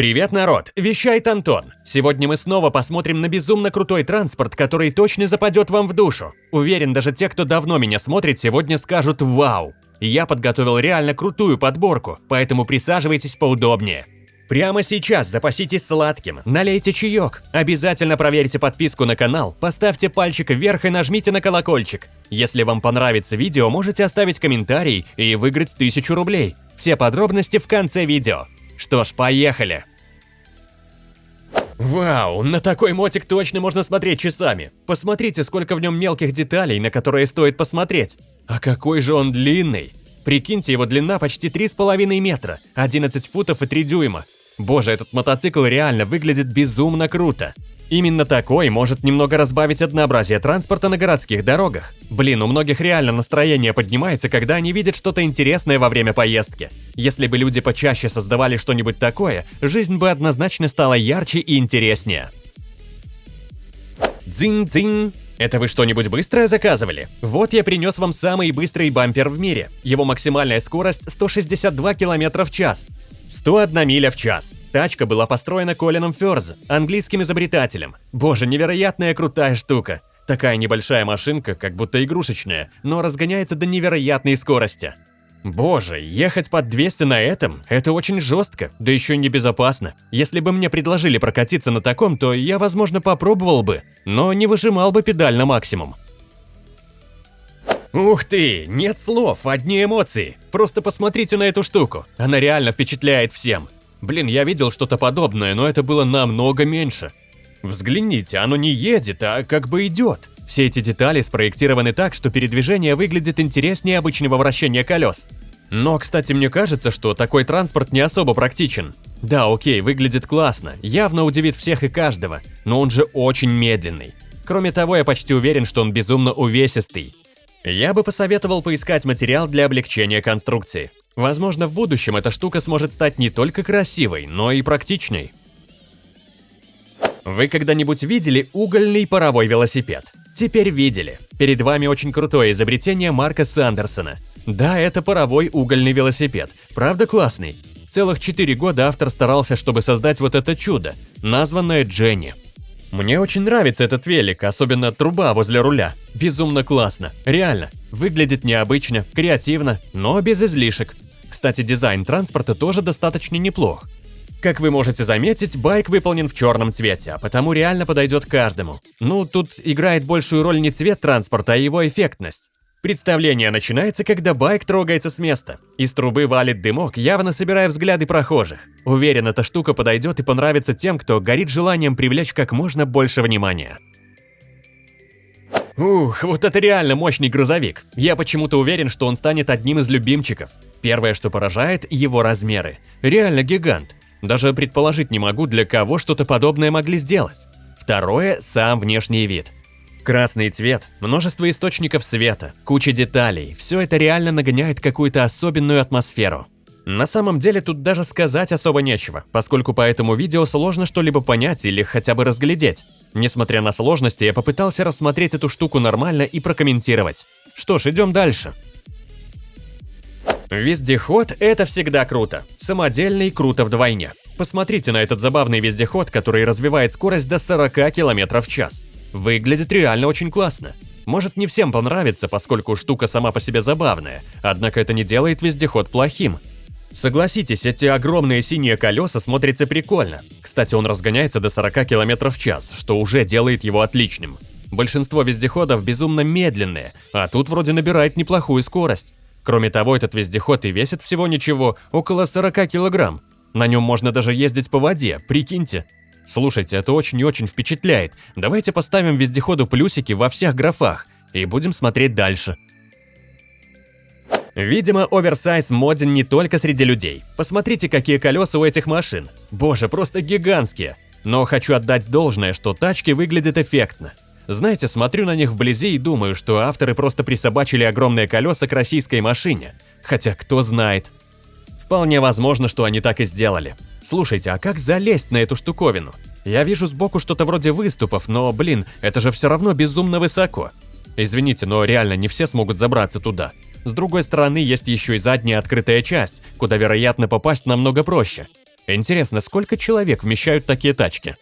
Привет, народ! Вещает Антон. Сегодня мы снова посмотрим на безумно крутой транспорт, который точно западет вам в душу. Уверен, даже те, кто давно меня смотрит, сегодня скажут «Вау!». Я подготовил реально крутую подборку, поэтому присаживайтесь поудобнее. Прямо сейчас запаситесь сладким, налейте чаек, обязательно проверьте подписку на канал, поставьте пальчик вверх и нажмите на колокольчик. Если вам понравится видео, можете оставить комментарий и выиграть 1000 рублей. Все подробности в конце видео. Что ж, поехали! Вау, на такой мотик точно можно смотреть часами. Посмотрите, сколько в нем мелких деталей, на которые стоит посмотреть. А какой же он длинный. Прикиньте, его длина почти 3,5 метра, 11 футов и 3 дюйма. Боже, этот мотоцикл реально выглядит безумно круто. Именно такой может немного разбавить однообразие транспорта на городских дорогах. Блин, у многих реально настроение поднимается, когда они видят что-то интересное во время поездки. Если бы люди почаще создавали что-нибудь такое, жизнь бы однозначно стала ярче и интереснее. Дзинь-дзинь! Это вы что-нибудь быстрое заказывали? Вот я принес вам самый быстрый бампер в мире. Его максимальная скорость 162 км в час. 101 миля в час. Тачка была построена Колином Фёрз, английским изобретателем. Боже, невероятная крутая штука. Такая небольшая машинка, как будто игрушечная, но разгоняется до невероятной скорости. Боже, ехать под 200 на этом – это очень жестко, да еще и небезопасно. Если бы мне предложили прокатиться на таком, то я, возможно, попробовал бы, но не выжимал бы педаль на максимум. Ух ты, нет слов, одни эмоции. Просто посмотрите на эту штуку, она реально впечатляет всем. Блин, я видел что-то подобное, но это было намного меньше. Взгляните, оно не едет, а как бы идет. Все эти детали спроектированы так, что передвижение выглядит интереснее обычного вращения колес. Но, кстати, мне кажется, что такой транспорт не особо практичен. Да, окей, выглядит классно, явно удивит всех и каждого, но он же очень медленный. Кроме того, я почти уверен, что он безумно увесистый. Я бы посоветовал поискать материал для облегчения конструкции. Возможно, в будущем эта штука сможет стать не только красивой, но и практичной. Вы когда-нибудь видели угольный паровой велосипед? Теперь видели. Перед вами очень крутое изобретение Марка Сандерсона. Да, это паровой угольный велосипед. Правда классный? Целых 4 года автор старался, чтобы создать вот это чудо, названное Дженни. Мне очень нравится этот велик, особенно труба возле руля. Безумно классно, реально. Выглядит необычно, креативно, но без излишек. Кстати, дизайн транспорта тоже достаточно неплох. Как вы можете заметить, байк выполнен в черном цвете, а потому реально подойдет каждому. Ну, тут играет большую роль не цвет транспорта, а его эффектность. Представление начинается, когда байк трогается с места. Из трубы валит дымок, явно собирая взгляды прохожих. Уверен, эта штука подойдет и понравится тем, кто горит желанием привлечь как можно больше внимания. Ух, вот это реально мощный грузовик. Я почему-то уверен, что он станет одним из любимчиков. Первое, что поражает – его размеры. Реально гигант. Даже предположить не могу, для кого что-то подобное могли сделать. Второе – сам внешний вид – Красный цвет, множество источников света, куча деталей – все это реально нагоняет какую-то особенную атмосферу. На самом деле тут даже сказать особо нечего, поскольку по этому видео сложно что-либо понять или хотя бы разглядеть. Несмотря на сложности, я попытался рассмотреть эту штуку нормально и прокомментировать. Что ж, идем дальше. Вездеход – это всегда круто. Самодельный – круто вдвойне. Посмотрите на этот забавный вездеход, который развивает скорость до 40 км в час. Выглядит реально очень классно. Может не всем понравится, поскольку штука сама по себе забавная, однако это не делает вездеход плохим. Согласитесь, эти огромные синие колеса смотрятся прикольно. Кстати, он разгоняется до 40 км в час, что уже делает его отличным. Большинство вездеходов безумно медленные, а тут вроде набирает неплохую скорость. Кроме того, этот вездеход и весит всего ничего, около 40 килограмм. На нем можно даже ездить по воде, прикиньте. Слушайте, это очень и очень впечатляет. Давайте поставим вездеходу плюсики во всех графах и будем смотреть дальше. Видимо, оверсайз моден не только среди людей. Посмотрите, какие колеса у этих машин. Боже, просто гигантские. Но хочу отдать должное, что тачки выглядят эффектно. Знаете, смотрю на них вблизи и думаю, что авторы просто присобачили огромные колеса к российской машине. Хотя кто знает. Вполне возможно, что они так и сделали. Слушайте, а как залезть на эту штуковину? Я вижу сбоку что-то вроде выступов, но, блин, это же все равно безумно высоко. Извините, но реально не все смогут забраться туда. С другой стороны, есть еще и задняя открытая часть, куда, вероятно, попасть намного проще. Интересно, сколько человек вмещают такие тачки?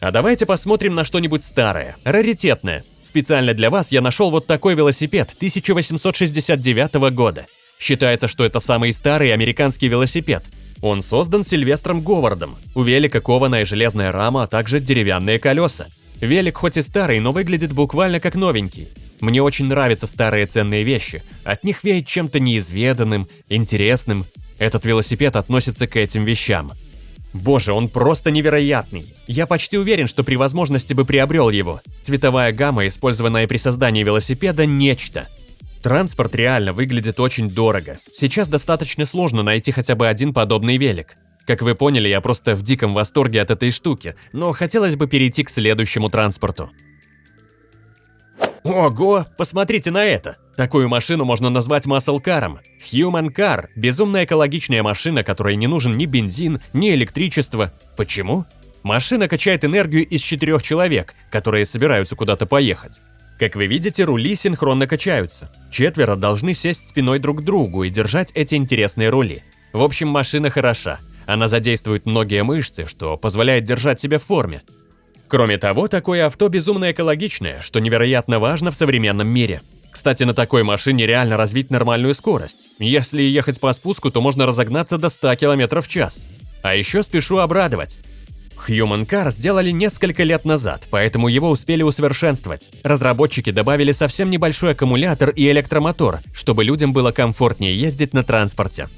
А давайте посмотрим на что-нибудь старое, раритетное. Специально для вас я нашел вот такой велосипед 1869 года. Считается, что это самый старый американский велосипед. Он создан Сильвестром Говардом. У велика кованая железная рама, а также деревянные колеса. Велик хоть и старый, но выглядит буквально как новенький. Мне очень нравятся старые ценные вещи. От них веет чем-то неизведанным, интересным. Этот велосипед относится к этим вещам. Боже, он просто невероятный. Я почти уверен, что при возможности бы приобрел его. Цветовая гамма, использованная при создании велосипеда, нечто. Транспорт реально выглядит очень дорого. Сейчас достаточно сложно найти хотя бы один подобный велик. Как вы поняли, я просто в диком восторге от этой штуки, но хотелось бы перейти к следующему транспорту. Ого, посмотрите на это! Такую машину можно назвать маслкаром. Human Car – безумно экологичная машина, которой не нужен ни бензин, ни электричество. Почему? Машина качает энергию из четырех человек, которые собираются куда-то поехать. Как вы видите, рули синхронно качаются. Четверо должны сесть спиной друг к другу и держать эти интересные рули. В общем, машина хороша. Она задействует многие мышцы, что позволяет держать себя в форме. Кроме того, такое авто безумно экологичное, что невероятно важно в современном мире. Кстати, на такой машине реально развить нормальную скорость. Если ехать по спуску, то можно разогнаться до 100 км в час. А еще спешу обрадовать. Human Car сделали несколько лет назад, поэтому его успели усовершенствовать. Разработчики добавили совсем небольшой аккумулятор и электромотор, чтобы людям было комфортнее ездить на транспорте.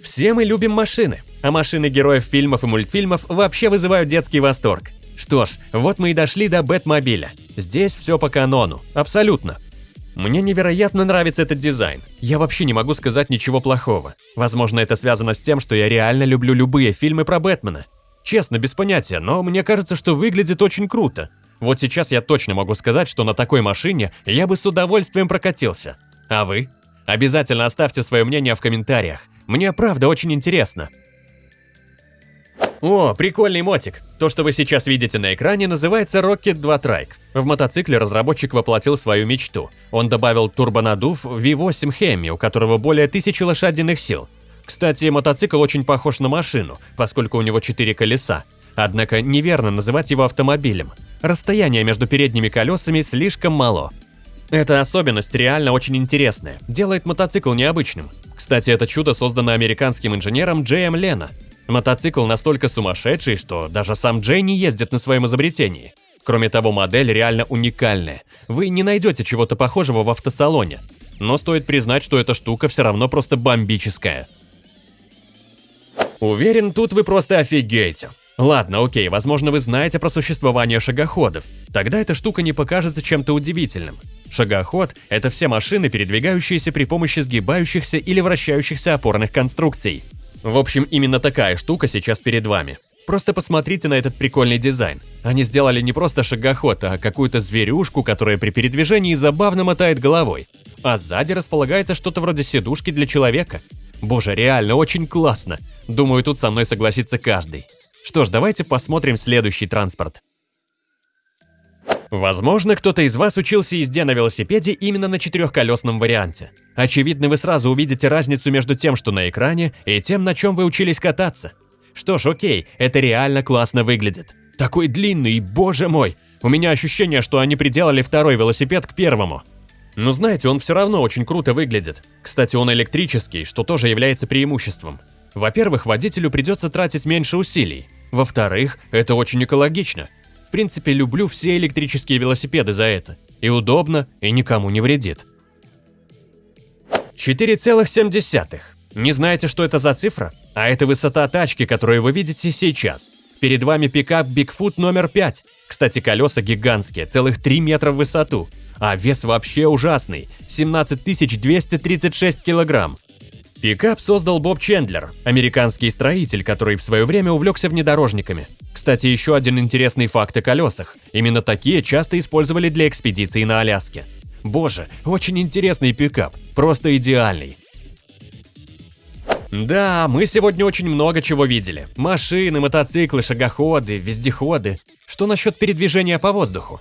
Все мы любим машины, а машины героев фильмов и мультфильмов вообще вызывают детский восторг. Что ж, вот мы и дошли до Бэтмобиля. Здесь все по канону, абсолютно. Мне невероятно нравится этот дизайн. Я вообще не могу сказать ничего плохого. Возможно, это связано с тем, что я реально люблю любые фильмы про Бэтмена. Честно, без понятия, но мне кажется, что выглядит очень круто. Вот сейчас я точно могу сказать, что на такой машине я бы с удовольствием прокатился. А вы? Обязательно оставьте свое мнение в комментариях. Мне правда очень интересно. О, прикольный мотик. То, что вы сейчас видите на экране, называется Rocket 2 Trike. В мотоцикле разработчик воплотил свою мечту. Он добавил турбонадув V8 Hemi, у которого более 1000 лошадиных сил. Кстати, мотоцикл очень похож на машину, поскольку у него 4 колеса. Однако неверно называть его автомобилем. Расстояние между передними колесами слишком мало. Эта особенность реально очень интересная, делает мотоцикл необычным. Кстати, это чудо создано американским инженером Джеем Лена, Мотоцикл настолько сумасшедший, что даже сам Джей не ездит на своем изобретении. Кроме того, модель реально уникальная. Вы не найдете чего-то похожего в автосалоне. Но стоит признать, что эта штука все равно просто бомбическая. Уверен, тут вы просто офигеете. Ладно, окей, возможно вы знаете про существование шагоходов. Тогда эта штука не покажется чем-то удивительным. Шагоход – это все машины, передвигающиеся при помощи сгибающихся или вращающихся опорных конструкций. В общем, именно такая штука сейчас перед вами. Просто посмотрите на этот прикольный дизайн. Они сделали не просто шагоход, а какую-то зверюшку, которая при передвижении забавно мотает головой. А сзади располагается что-то вроде сидушки для человека. Боже, реально очень классно. Думаю, тут со мной согласится каждый. Что ж, давайте посмотрим следующий транспорт. Возможно, кто-то из вас учился езде на велосипеде именно на четырехколесном варианте. Очевидно, вы сразу увидите разницу между тем, что на экране, и тем, на чем вы учились кататься. Что ж, окей, это реально классно выглядит. Такой длинный, боже мой! У меня ощущение, что они приделали второй велосипед к первому. Но знаете, он все равно очень круто выглядит. Кстати, он электрический, что тоже является преимуществом. Во-первых, водителю придется тратить меньше усилий. Во-вторых, это очень экологично принципе, люблю все электрические велосипеды за это. И удобно, и никому не вредит. 4,7. Не знаете, что это за цифра? А это высота тачки, которую вы видите сейчас. Перед вами пикап Bigfoot номер 5. Кстати, колеса гигантские, целых 3 метра в высоту. А вес вообще ужасный – 17 236 килограмм. Пикап создал Боб Чендлер, американский строитель, который в свое время увлекся внедорожниками. Кстати, еще один интересный факт о колесах. Именно такие часто использовали для экспедиций на Аляске. Боже, очень интересный пикап, просто идеальный. Да, мы сегодня очень много чего видели. Машины, мотоциклы, шагоходы, вездеходы. Что насчет передвижения по воздуху?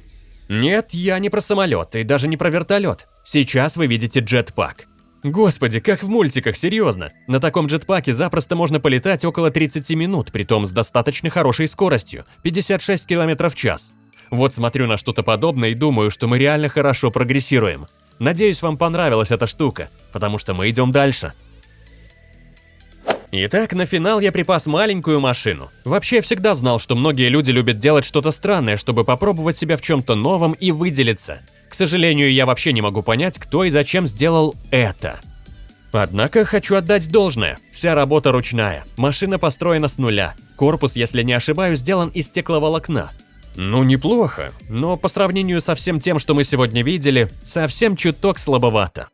Нет, я не про самолет и даже не про вертолет. Сейчас вы видите джетпак. Господи, как в мультиках, серьезно. На таком джетпаке запросто можно полетать около 30 минут, притом с достаточно хорошей скоростью – 56 км в час. Вот смотрю на что-то подобное и думаю, что мы реально хорошо прогрессируем. Надеюсь, вам понравилась эта штука, потому что мы идем дальше. Итак, на финал я припас маленькую машину. Вообще, я всегда знал, что многие люди любят делать что-то странное, чтобы попробовать себя в чем-то новом и выделиться. К сожалению, я вообще не могу понять, кто и зачем сделал это. Однако хочу отдать должное. Вся работа ручная, машина построена с нуля. Корпус, если не ошибаюсь, сделан из стекловолокна. Ну, неплохо, но по сравнению со всем тем, что мы сегодня видели, совсем чуток слабовато.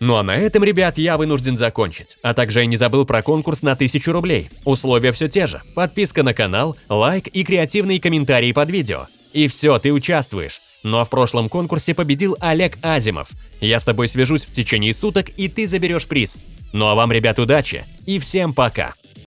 Ну а на этом, ребят, я вынужден закончить. А также я не забыл про конкурс на 1000 рублей. Условия все те же. Подписка на канал, лайк и креативные комментарии под видео. И все, ты участвуешь. Ну а в прошлом конкурсе победил Олег Азимов. Я с тобой свяжусь в течение суток, и ты заберешь приз. Ну а вам, ребят, удачи и всем пока!